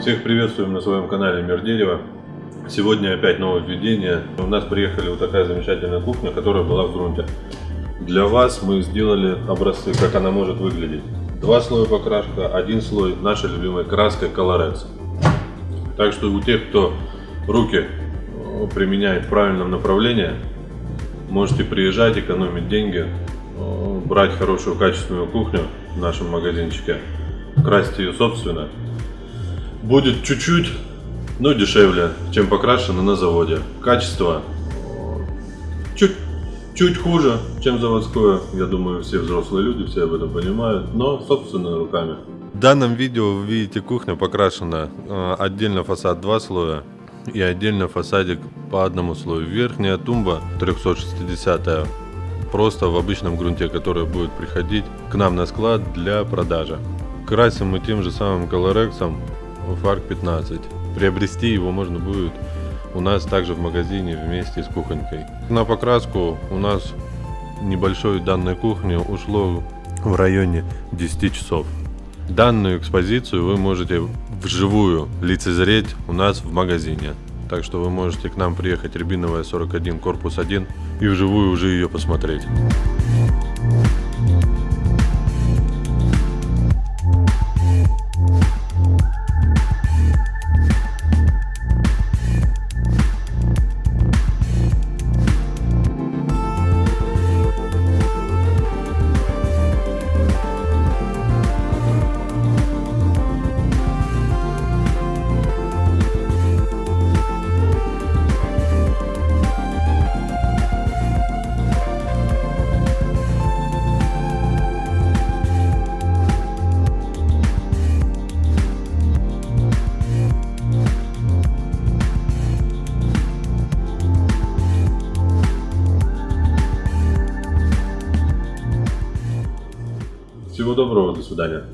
Всех приветствуем на своем канале Мир Дерева. Сегодня опять новое введение. У нас приехали вот такая замечательная кухня, которая была в грунте. Для вас мы сделали образцы, как она может выглядеть. Два слоя покраска, один слой нашей любимой краской Colorex. Так что у тех, кто руки э, применяет в правильном направлении, можете приезжать, экономить деньги, э, брать хорошую качественную кухню в нашем магазинчике, красить ее собственно. Будет чуть-чуть, но дешевле, чем покрашено на заводе. Качество чуть, чуть хуже, чем заводское. Я думаю, все взрослые люди все об этом понимают, но собственными руками. В данном видео вы видите кухня покрашена э, отдельно фасад два слоя и отдельно фасадик по одному слою. Верхняя тумба 360 просто в обычном грунте, который будет приходить к нам на склад для продажи. Красим мы тем же самым колорексом Фарк 15. Приобрести его можно будет у нас также в магазине вместе с кухонькой. На покраску у нас небольшой данной кухни ушло в районе 10 часов. Данную экспозицию вы можете вживую лицезреть у нас в магазине. Так что вы можете к нам приехать Рябиновая 41, корпус 1 и вживую уже ее посмотреть. Всего доброго, до свидания.